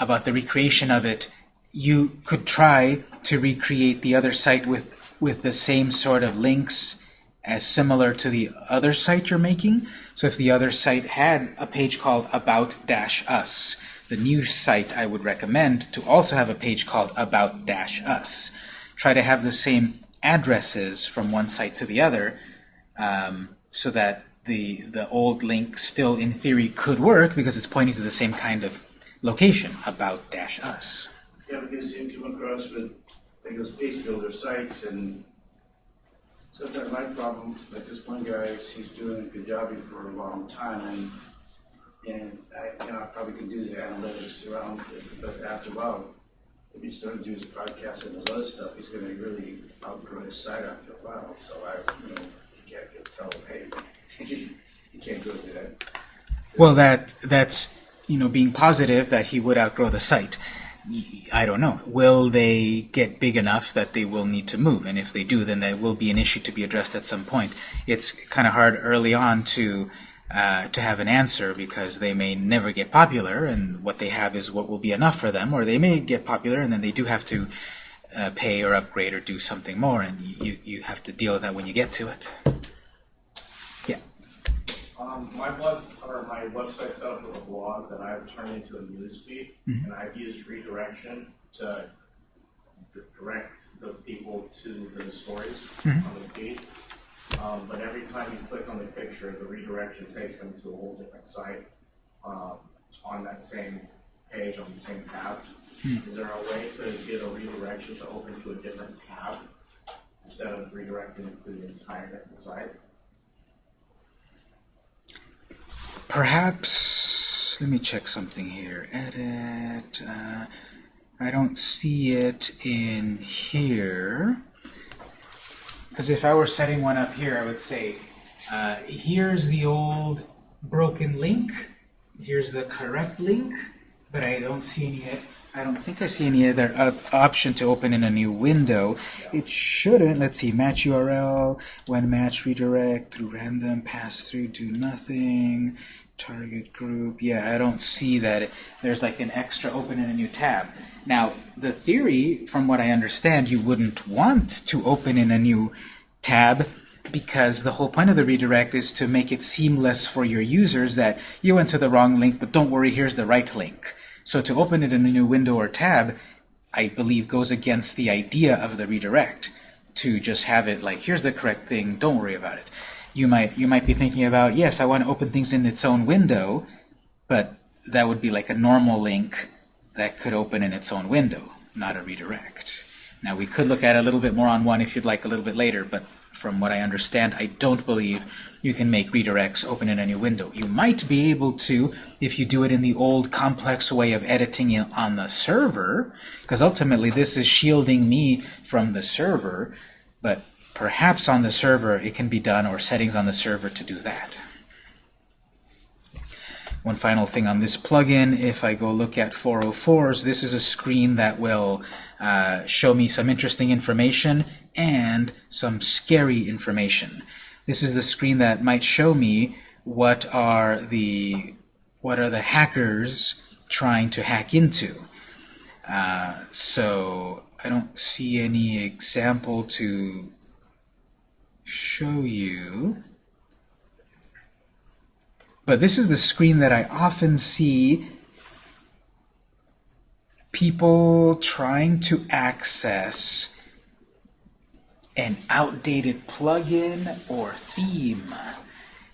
about the recreation of it, you could try to recreate the other site with with the same sort of links as similar to the other site you're making. So if the other site had a page called About Dash Us, the new site I would recommend to also have a page called About Dash Us. Try to have the same addresses from one site to the other, um, so that the the old link still in theory could work because it's pointing to the same kind of location About Dash Us. Yeah, because you come across with, like those page builder sites and sometimes my problem, like this one guy, he's doing a Kajabi for a long time and, and I, you know, I probably could do the analytics around but after a while, if he started to do his podcast and his other stuff, he's gonna really outgrow his site after a while, so I, you know, you can't just tell him, hey, you can't go to that. Well, that that's you know being positive that he would outgrow the site. I don't know. Will they get big enough that they will need to move? And if they do, then that will be an issue to be addressed at some point. It's kind of hard early on to uh, to have an answer because they may never get popular, and what they have is what will be enough for them, or they may get popular and then they do have to uh, pay or upgrade or do something more, and you you have to deal with that when you get to it. Um, my blog, or my website set up with a blog that I've turned into a news feed, and I've used redirection to direct the people to the stories on the feed. Um, but every time you click on the picture, the redirection takes them to a whole different site, um, on that same page, on the same tab. Is there a way to get a redirection to open to a different tab instead of redirecting it to the entire different site? Perhaps, let me check something here. Edit, uh, I don't see it in here. Because if I were setting one up here, I would say, uh, here's the old broken link, here's the correct link, but I don't see any, I don't think I see any other option to open in a new window. It shouldn't, let's see, match URL, when match redirect, through random, pass through, do nothing, target group, yeah, I don't see that. There's like an extra open in a new tab. Now, the theory, from what I understand, you wouldn't want to open in a new tab because the whole point of the redirect is to make it seamless for your users that you went to the wrong link, but don't worry, here's the right link. So to open it in a new window or tab, I believe goes against the idea of the redirect. To just have it like, here's the correct thing, don't worry about it. You might you might be thinking about, yes, I want to open things in its own window, but that would be like a normal link that could open in its own window, not a redirect. Now we could look at a little bit more on one if you'd like a little bit later, but from what I understand, I don't believe you can make redirects open in a new window. You might be able to if you do it in the old complex way of editing it on the server, because ultimately this is shielding me from the server, but perhaps on the server it can be done, or settings on the server to do that. One final thing on this plugin, if I go look at 404s, this is a screen that will uh, show me some interesting information and some scary information. This is the screen that might show me what are the what are the hackers trying to hack into. Uh, so I don't see any example to show you. But this is the screen that I often see people trying to access an outdated plugin or theme.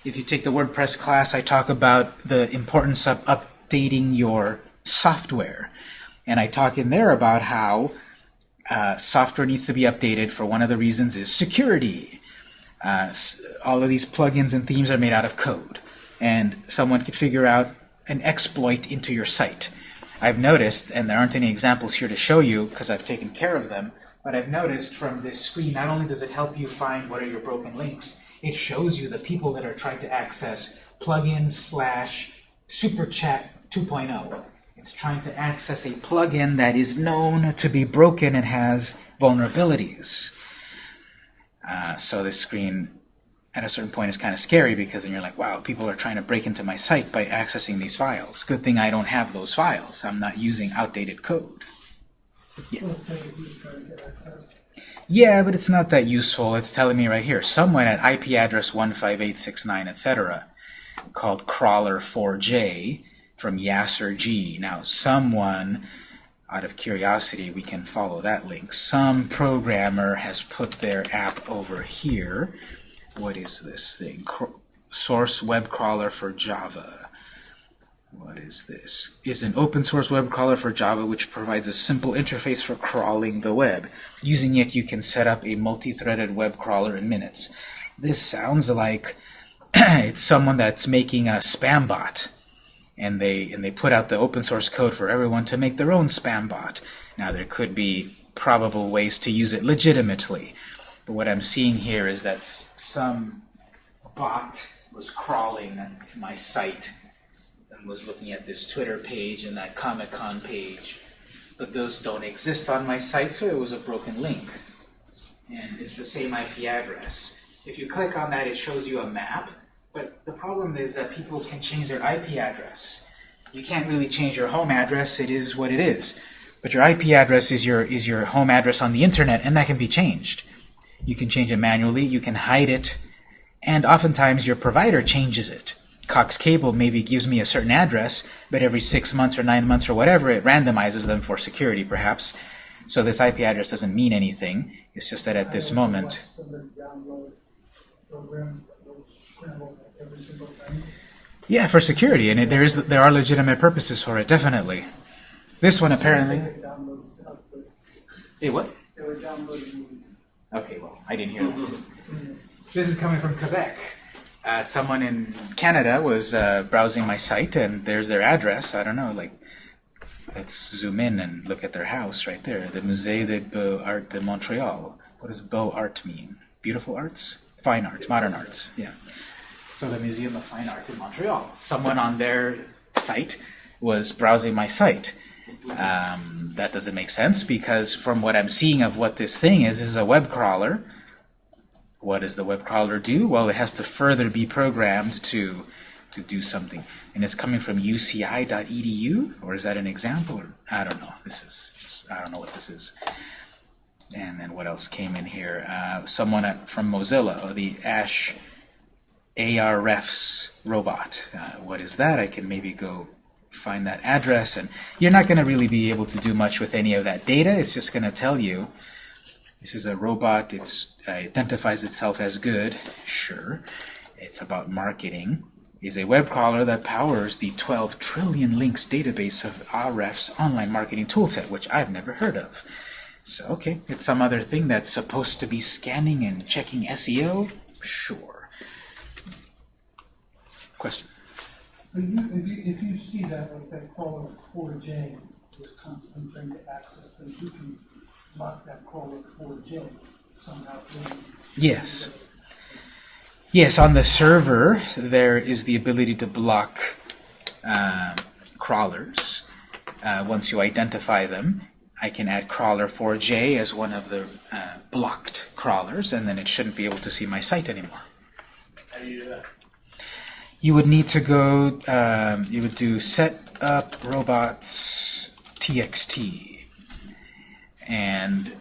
If you take the WordPress class, I talk about the importance of updating your software. And I talk in there about how uh, software needs to be updated for one of the reasons is security. Uh, all of these plugins and themes are made out of code. And someone could figure out an exploit into your site. I've noticed, and there aren't any examples here to show you because I've taken care of them, but I've noticed from this screen, not only does it help you find what are your broken links, it shows you the people that are trying to access plugin slash super chat 2.0. It's trying to access a plugin that is known to be broken and has vulnerabilities. Uh, so this screen at a certain point is kind of scary because then you're like, wow, people are trying to break into my site by accessing these files. Good thing I don't have those files. I'm not using outdated code. Yeah. It'll take a few to try to get access. Yeah, but it's not that useful. It's telling me right here, someone at IP address 15869, etc., called crawler4j from Yasser G. Now, someone, out of curiosity, we can follow that link. Some programmer has put their app over here. What is this thing? Source web crawler for Java. What is this? Is an open source web crawler for Java which provides a simple interface for crawling the web. Using it, you can set up a multi-threaded web crawler in minutes. This sounds like it's someone that's making a spam bot. And they, and they put out the open source code for everyone to make their own spam bot. Now, there could be probable ways to use it legitimately. But what I'm seeing here is that some bot was crawling my site and was looking at this Twitter page and that Comic-Con page. But those don't exist on my site, so it was a broken link. And it's the same IP address. If you click on that, it shows you a map. But the problem is that people can change their IP address. You can't really change your home address. It is what it is. But your IP address is your, is your home address on the internet, and that can be changed. You can change it manually, you can hide it, and oftentimes your provider changes it. Cox Cable maybe gives me a certain address, but every six months or nine months or whatever, it randomizes them for security, perhaps. So this IP address doesn't mean anything. It's just that at this I don't know moment, what Somebody download program that will scramble every single time. Yeah, for security, and it, there is there are legitimate purposes for it, definitely. This one apparently. They download stuff, but Hey, what? they were downloading movies. Okay, well, I didn't hear that. This is coming from Quebec. Uh, someone in Canada was uh, browsing my site, and there's their address. I don't know, like, let's zoom in and look at their house right there. The Musée des Beaux-Arts de Montréal. What does Beaux Art mean? Beautiful arts? Fine art, modern arts, yeah. So the Museum of Fine Art in Montreal. Someone on their site was browsing my site. Um, that doesn't make sense because from what I'm seeing of what this thing is, is a web crawler. What does the web crawler do? Well, it has to further be programmed to to do something. And it's coming from uci.edu, or is that an example? Or, I don't know. This is I don't know what this is. And then what else came in here? Uh, someone at, from Mozilla, or the Ash ARFs robot. Uh, what is that? I can maybe go find that address, and you're not going to really be able to do much with any of that data. It's just going to tell you this is a robot. It uh, identifies itself as good. Sure, it's about marketing. Is a web crawler that powers the 12 trillion links database of Ahrefs online marketing toolset, which I've never heard of. So, okay, it's some other thing that's supposed to be scanning and checking SEO? Sure. Question? You, if you, if you see that, like that crawler four J is constantly trying to access things, you can lock that crawler four J somehow. Yes. Yes, on the server, there is the ability to block um, crawlers. Uh, once you identify them, I can add crawler 4j as one of the uh, blocked crawlers, and then it shouldn't be able to see my site anymore. How do you do that? You would need to go, um, you would do set up robots txt, and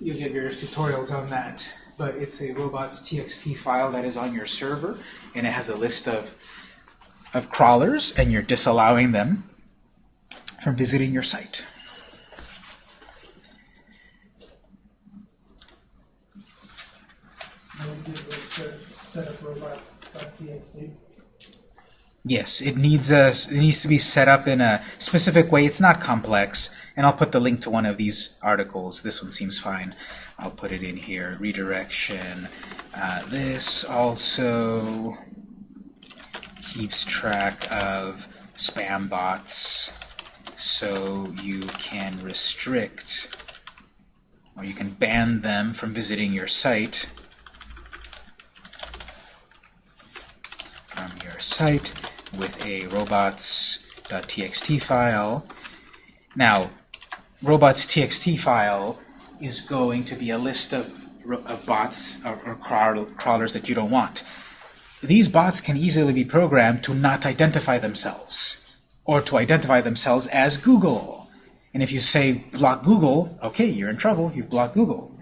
you'll get various tutorials on that. But it's a robots.txt file that is on your server, and it has a list of of crawlers, and you're disallowing them from visiting your site. Yes, it needs a it needs to be set up in a specific way. It's not complex, and I'll put the link to one of these articles. This one seems fine. I'll put it in here. Redirection. Uh, this also keeps track of spam bots, so you can restrict or you can ban them from visiting your site from your site with a robots.txt file. Now, robots.txt file is going to be a list of, of bots or, or crawlers that you don't want. These bots can easily be programmed to not identify themselves or to identify themselves as Google. And if you say block Google, okay, you're in trouble. You've blocked Google.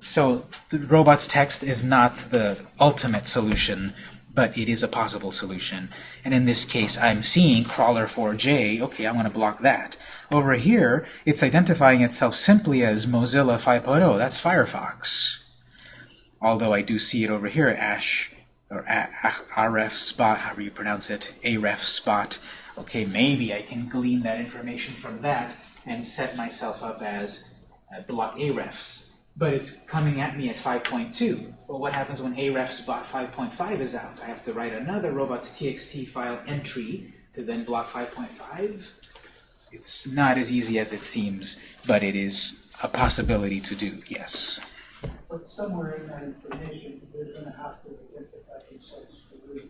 So the robots text is not the ultimate solution but it is a possible solution. And in this case, I'm seeing crawler 4j. Okay, I'm going to block that. Over here, it's identifying itself simply as Mozilla 5.0. That's Firefox. Although I do see it over here, Ash, or RF spot, however you pronounce it, AREF spot. Okay, maybe I can glean that information from that and set myself up as uh, block AREFs but it's coming at me at 5.2. Well, what happens when Ahrefs bot 5.5 is out? I have to write another robots.txt file entry to then block 5.5? It's not as easy as it seems, but it is a possibility to do, yes. But somewhere in that information, they're gonna have to identify themselves real.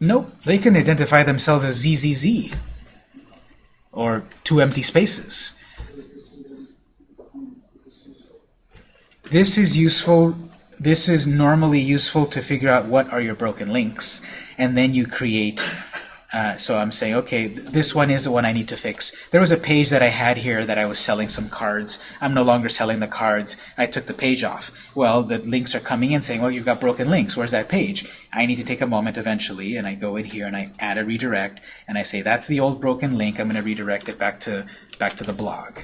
Nope, they can identify themselves as ZZZ, or two empty spaces. Is this even, is this useful? This is useful. This is normally useful to figure out what are your broken links, and then you create. Uh, so I'm saying, okay, th this one is the one I need to fix. There was a page that I had here that I was selling some cards. I'm no longer selling the cards. I took the page off. Well, the links are coming in saying, well, you've got broken links. Where's that page? I need to take a moment eventually, and I go in here and I add a redirect, and I say, that's the old broken link. I'm going to redirect it back to back to the blog.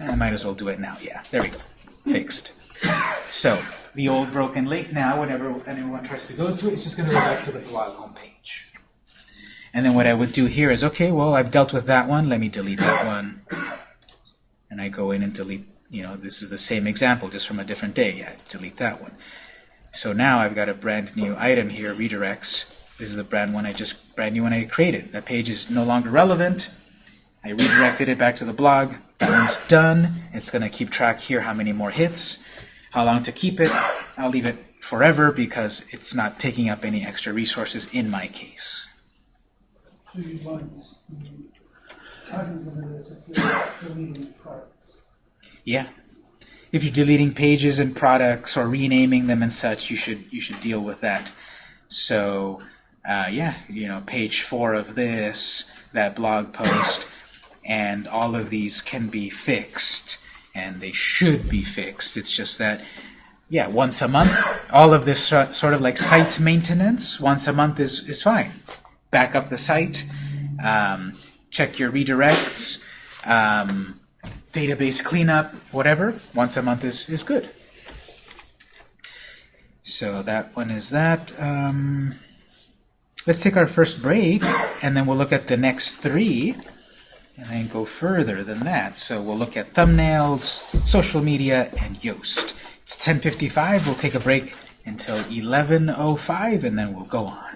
And I might as well do it now. Yeah, there we go. Fixed. So the old broken link now, whenever anyone tries to go to it, it's just going to go back to the blog homepage. And then what I would do here is, okay, well, I've dealt with that one. Let me delete that one. And I go in and delete, you know, this is the same example, just from a different day. Yeah, delete that one. So now I've got a brand new item here, redirects. This is the brand one I just brand new one I created. That page is no longer relevant. I redirected it back to the blog. That one's done. It's going to keep track here how many more hits, how long to keep it. I'll leave it forever because it's not taking up any extra resources in my case. So you want cognizant of this if you're deleting products. Yeah. If you're deleting pages and products or renaming them and such, you should you should deal with that. So uh, yeah, you know, page four of this, that blog post, and all of these can be fixed, and they should be fixed. It's just that, yeah, once a month, all of this sort of like site maintenance, once a month is, is fine. Back up the site, um, check your redirects, um, database cleanup, whatever, once a month is, is good. So that one is that. Um, let's take our first break, and then we'll look at the next three, and then go further than that. So we'll look at thumbnails, social media, and Yoast. It's 10.55. We'll take a break until 11.05, and then we'll go on.